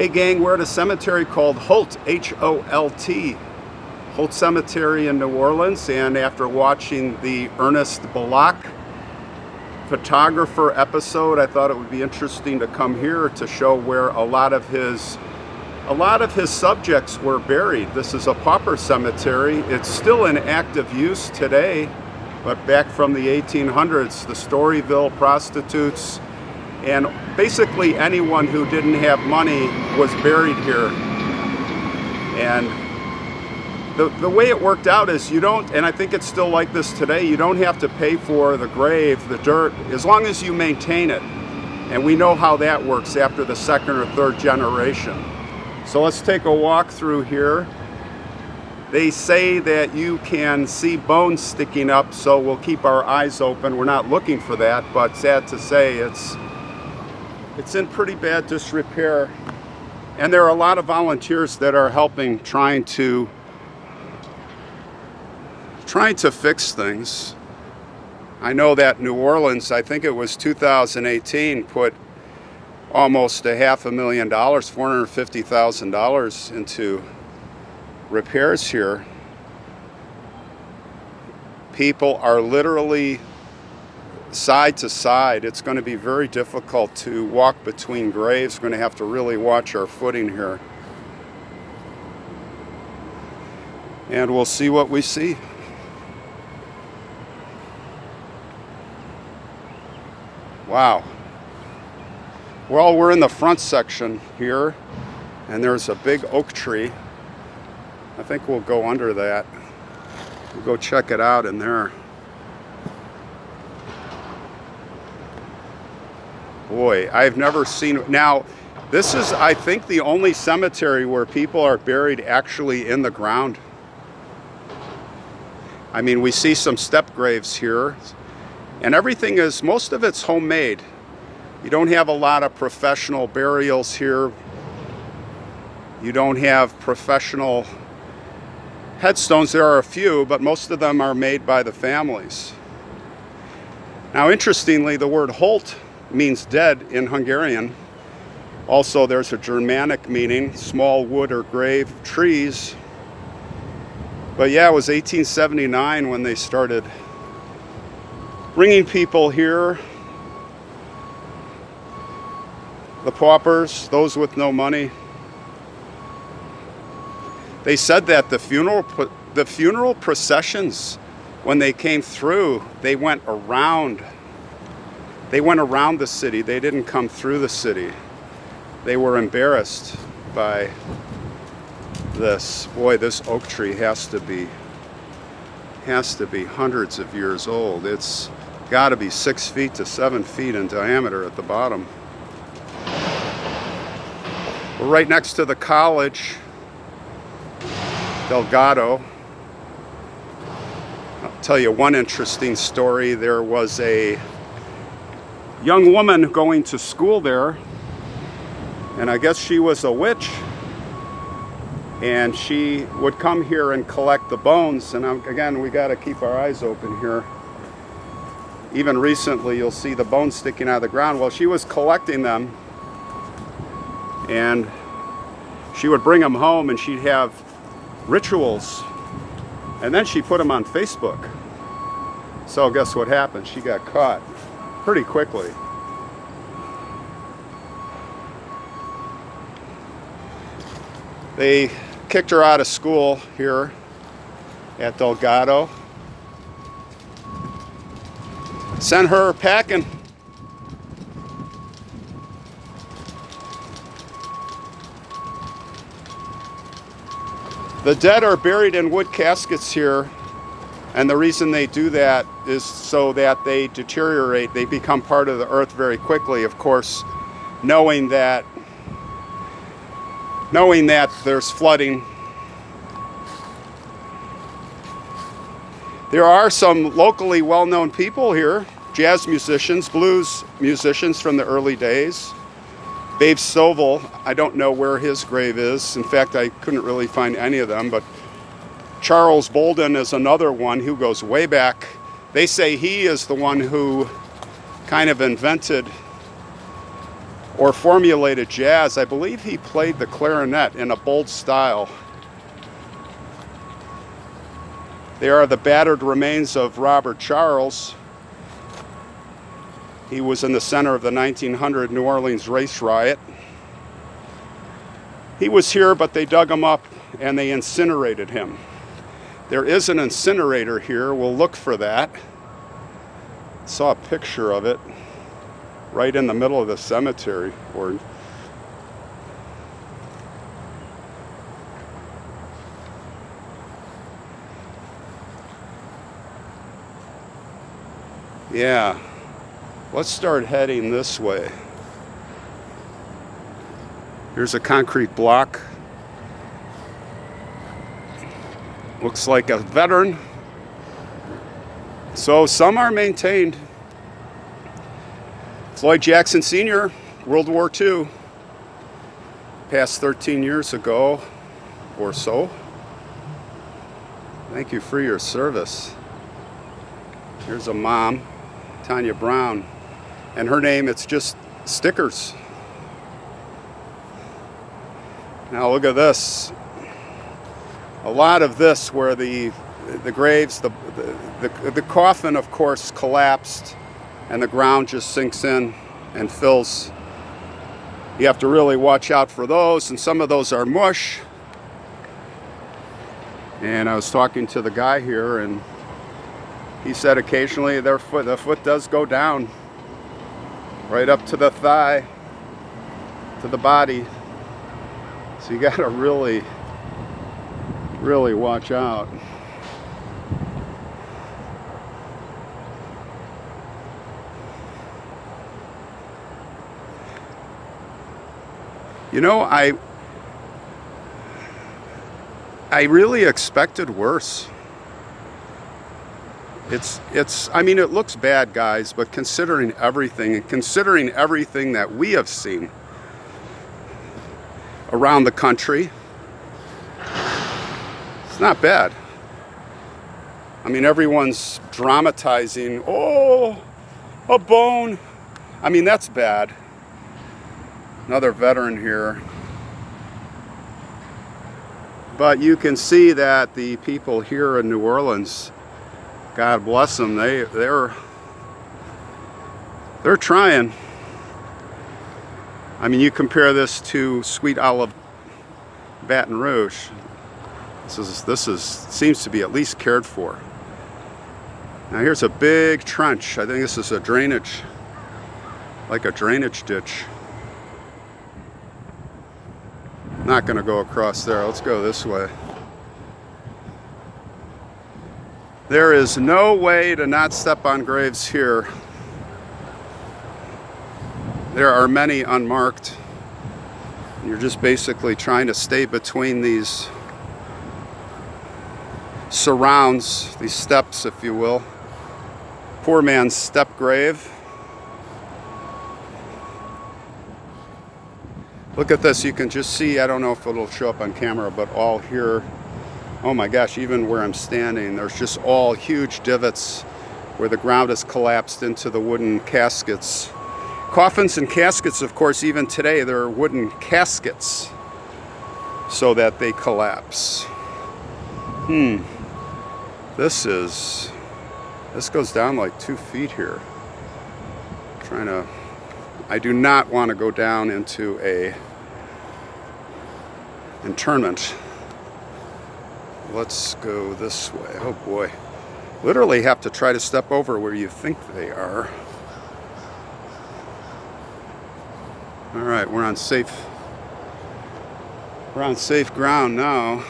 Hey gang, we're at a cemetery called Holt, H-O-L-T. Holt Cemetery in New Orleans and after watching the Ernest Bellocq photographer episode, I thought it would be interesting to come here to show where a lot of his a lot of his subjects were buried. This is a pauper cemetery. It's still in active use today, but back from the 1800s, the Storyville prostitutes, and basically anyone who didn't have money was buried here. And the, the way it worked out is you don't, and I think it's still like this today, you don't have to pay for the grave, the dirt, as long as you maintain it. And we know how that works after the second or third generation. So let's take a walk through here. They say that you can see bones sticking up, so we'll keep our eyes open. We're not looking for that, but sad to say, it's it's in pretty bad disrepair. And there are a lot of volunteers that are helping trying to trying to fix things. I know that New Orleans, I think it was 2018, put almost a half a million dollars, $450,000 into repairs here. People are literally side to side, it's going to be very difficult to walk between graves. We're going to have to really watch our footing here. And we'll see what we see. Wow. Well, we're in the front section here, and there's a big oak tree. I think we'll go under that. We'll go check it out in there. Boy, I've never seen, now this is, I think, the only cemetery where people are buried actually in the ground. I mean, we see some step graves here, and everything is, most of it's homemade. You don't have a lot of professional burials here. You don't have professional headstones. There are a few, but most of them are made by the families. Now, interestingly, the word Holt means dead in Hungarian. Also, there's a Germanic meaning, small wood or grave trees. But yeah, it was 1879 when they started bringing people here. The paupers, those with no money. They said that the funeral, the funeral processions, when they came through, they went around they went around the city. They didn't come through the city. They were embarrassed by this. Boy, this oak tree has to be has to be hundreds of years old. It's got to be six feet to seven feet in diameter at the bottom. We're right next to the college, Delgado. I'll tell you one interesting story. There was a young woman going to school there. And I guess she was a witch. And she would come here and collect the bones. And again we got to keep our eyes open here. Even recently you'll see the bones sticking out of the ground. Well she was collecting them. And she would bring them home and she'd have rituals. And then she put them on Facebook. So guess what happened? She got caught pretty quickly. They kicked her out of school here at Delgado. Sent her packing. The dead are buried in wood caskets here and the reason they do that is so that they deteriorate, they become part of the earth very quickly, of course, knowing that knowing that there's flooding. There are some locally well-known people here, jazz musicians, blues musicians from the early days. Babe Stovall, I don't know where his grave is. In fact, I couldn't really find any of them, but Charles Bolden is another one who goes way back. They say he is the one who kind of invented or formulated jazz. I believe he played the clarinet in a bold style. They are the battered remains of Robert Charles. He was in the center of the 1900 New Orleans race riot. He was here, but they dug him up and they incinerated him. There is an incinerator here. We'll look for that. Saw a picture of it right in the middle of the cemetery or Yeah, let's start heading this way. Here's a concrete block. Looks like a veteran. So some are maintained. Floyd Jackson Sr., World War II, passed 13 years ago or so. Thank you for your service. Here's a mom. Tanya Brown. And her name, it's just stickers. Now look at this. A lot of this where the the graves, the, the, the, coffin of course collapsed and the ground just sinks in and fills. You have to really watch out for those and some of those are mush. And I was talking to the guy here and he said occasionally their foot, the foot does go down right up to the thigh, to the body. So you gotta really, really watch out. You know, I I really expected worse. It's, it's, I mean, it looks bad, guys, but considering everything, and considering everything that we have seen around the country, not bad. I mean, everyone's dramatizing, oh, a bone. I mean, that's bad. Another veteran here. But you can see that the people here in New Orleans God bless them. They they're they're trying. I mean, you compare this to Sweet Olive Baton Rouge. This is this is seems to be at least cared for. Now here's a big trench. I think this is a drainage, like a drainage ditch. Not going to go across there. Let's go this way. There is no way to not step on graves here. There are many unmarked. You're just basically trying to stay between these surrounds, these steps, if you will. Poor man's step grave. Look at this, you can just see, I don't know if it'll show up on camera, but all here oh my gosh, even where I'm standing, there's just all huge divots where the ground has collapsed into the wooden caskets. Coffins and caskets, of course, even today, they're wooden caskets so that they collapse. Hmm. This is, this goes down like two feet here. I'm trying to, I do not want to go down into a internment. Let's go this way. Oh boy. Literally have to try to step over where you think they are. All right, we're on safe, we're on safe ground now.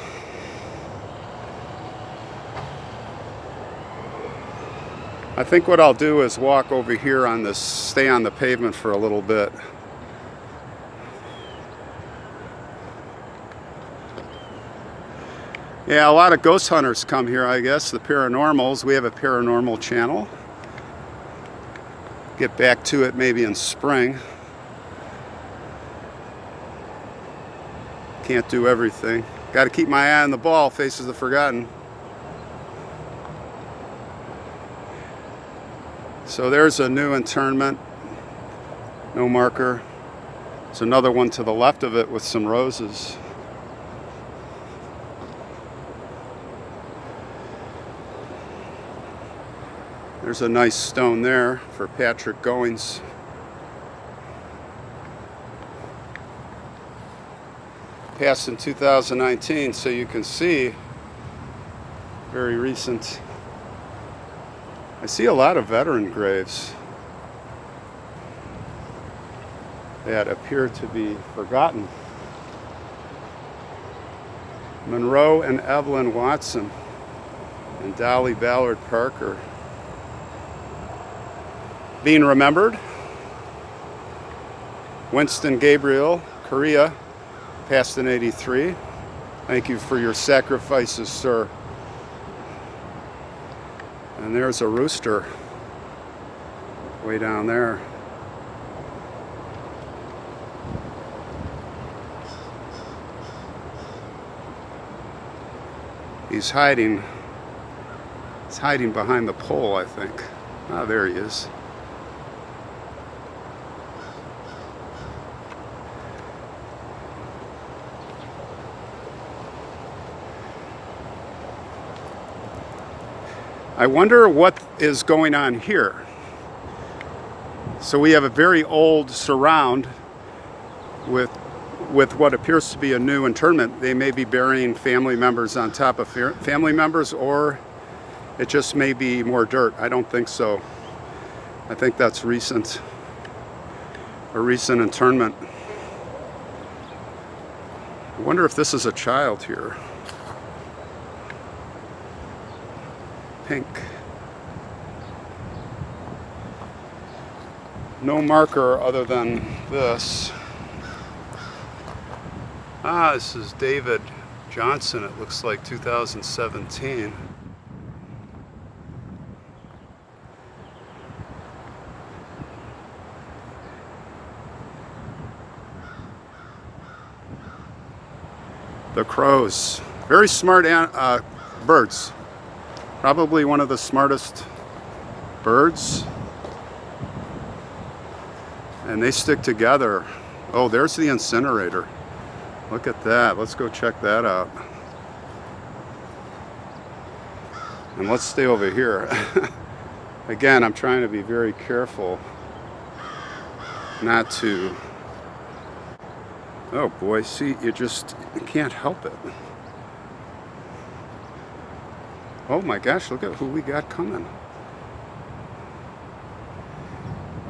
I think what I'll do is walk over here on this, stay on the pavement for a little bit. Yeah, a lot of ghost hunters come here, I guess, the paranormals. We have a paranormal channel. Get back to it maybe in spring. Can't do everything. Got to keep my eye on the ball, Faces of Forgotten. So there's a new internment. No marker. There's another one to the left of it with some roses. There's a nice stone there for Patrick Goings. Passed in 2019, so you can see very recent. I see a lot of veteran graves that appear to be forgotten. Monroe and Evelyn Watson and Dolly Ballard Parker being remembered. Winston Gabriel, Korea, passed in 83. Thank you for your sacrifices, sir. And there's a rooster way down there. He's hiding. He's hiding behind the pole, I think. Ah, there he is. I wonder what is going on here. So we have a very old surround with with what appears to be a new internment. They may be burying family members on top of family members or it just may be more dirt. I don't think so. I think that's recent, a recent internment. I wonder if this is a child here. Pink. No marker other than this. Ah, this is David Johnson, it looks like 2017. The crows, very smart uh, birds. Probably one of the smartest birds. And they stick together. Oh, there's the incinerator. Look at that. Let's go check that out. And let's stay over here. Again, I'm trying to be very careful not to... Oh boy, see, you just can't help it. Oh my gosh, look at who we got coming.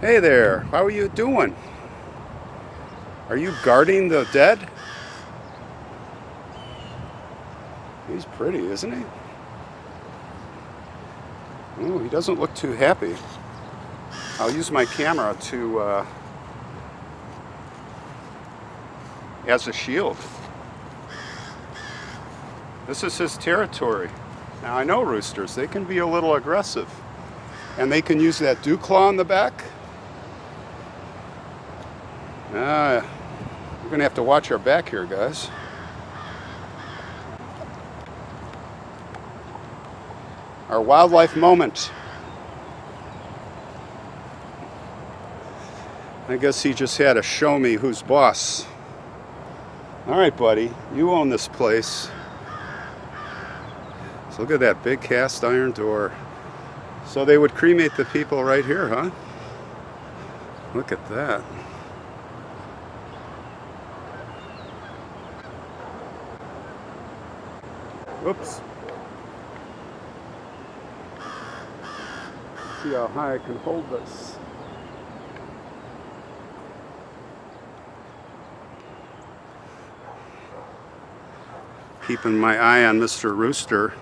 Hey there, how are you doing? Are you guarding the dead? He's pretty, isn't he? Oh, he doesn't look too happy. I'll use my camera to uh, as a shield. This is his territory. Now I know roosters, they can be a little aggressive. And they can use that dew claw on the back. Ah, we're gonna have to watch our back here, guys. Our wildlife moment. I guess he just had to show me who's boss. All right, buddy, you own this place. Look at that big cast iron door. So they would cremate the people right here, huh? Look at that. Oops. See how high I can hold this. Keeping my eye on Mr. Rooster.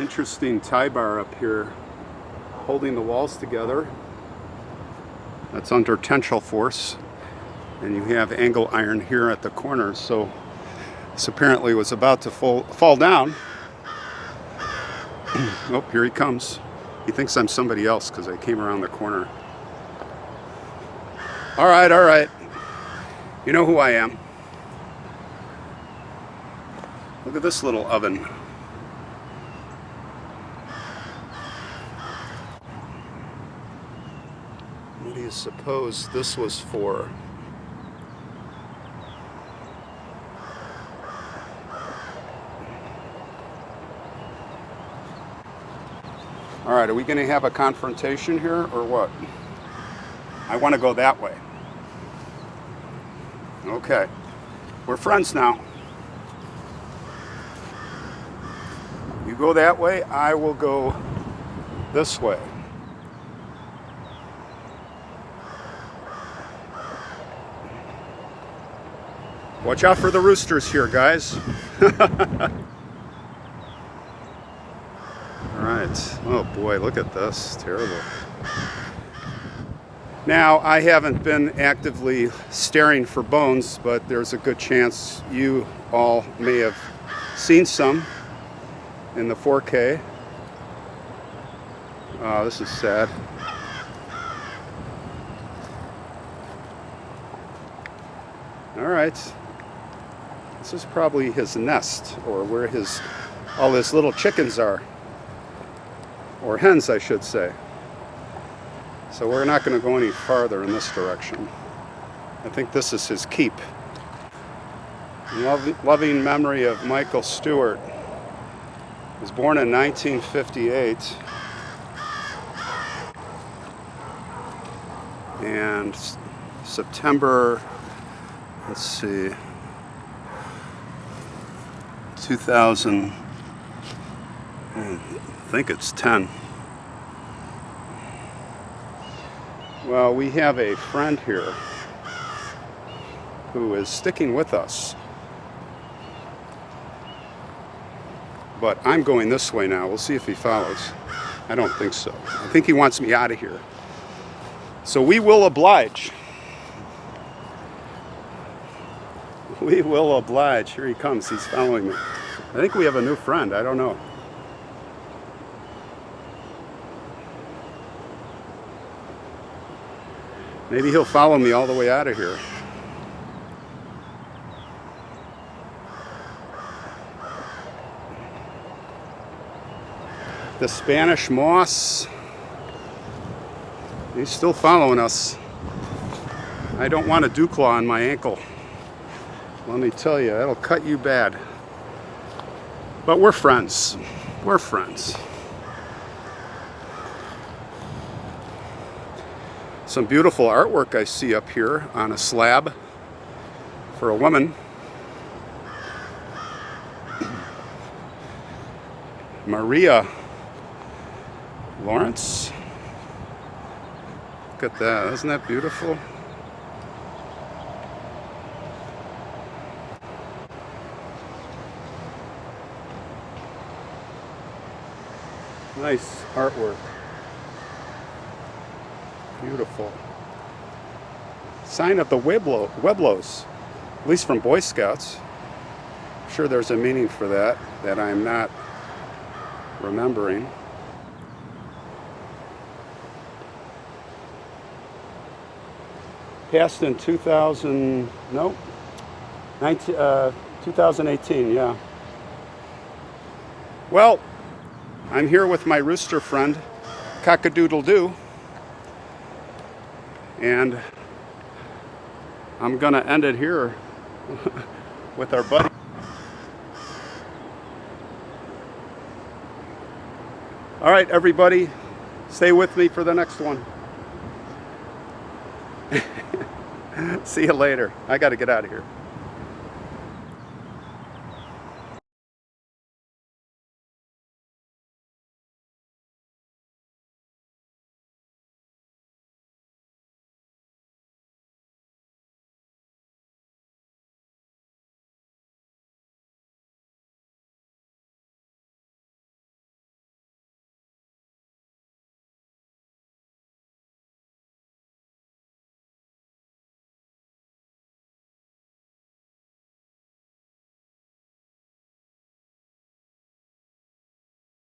Interesting tie bar up here holding the walls together. That's under tensile force. And you have angle iron here at the corners. So this apparently was about to fall, fall down. oh, here he comes. He thinks I'm somebody else because I came around the corner. All right, all right. You know who I am. Look at this little oven. Suppose this was for All right, are we going to have a confrontation here or what? I want to go that way. Okay. We're friends now. You go that way, I will go this way. Watch out for the roosters here, guys. Alright. Oh boy, look at this. Terrible. Now, I haven't been actively staring for bones, but there's a good chance you all may have seen some in the 4K. Oh, ah, this is sad. All right. This is probably his nest or where his all his little chickens are or hens I should say. So we're not going to go any farther in this direction. I think this is his keep. loving memory of Michael Stewart. He was born in 1958. And September, let's see, 2000. I think it's 10. Well, we have a friend here who is sticking with us. But I'm going this way now. We'll see if he follows. I don't think so. I think he wants me out of here. So we will oblige. We will oblige. Here he comes. He's following me. I think we have a new friend. I don't know. Maybe he'll follow me all the way out of here. The Spanish moss. He's still following us. I don't want a dew claw on my ankle. Let me tell you, that'll cut you bad. But we're friends. We're friends. Some beautiful artwork I see up here on a slab for a woman. Maria Lawrence. Look at that. Isn't that beautiful? Nice artwork. Beautiful. Sign of the Weblo, Webelos, at least from Boy Scouts. I'm sure there's a meaning for that that I'm not remembering. Passed in 2000, no, 19, uh, 2018, yeah. Well, I'm here with my rooster friend, Cockadoodle-Doo. And I'm going to end it here with our buddy. All right, everybody, stay with me for the next one. See you later. I got to get out of here.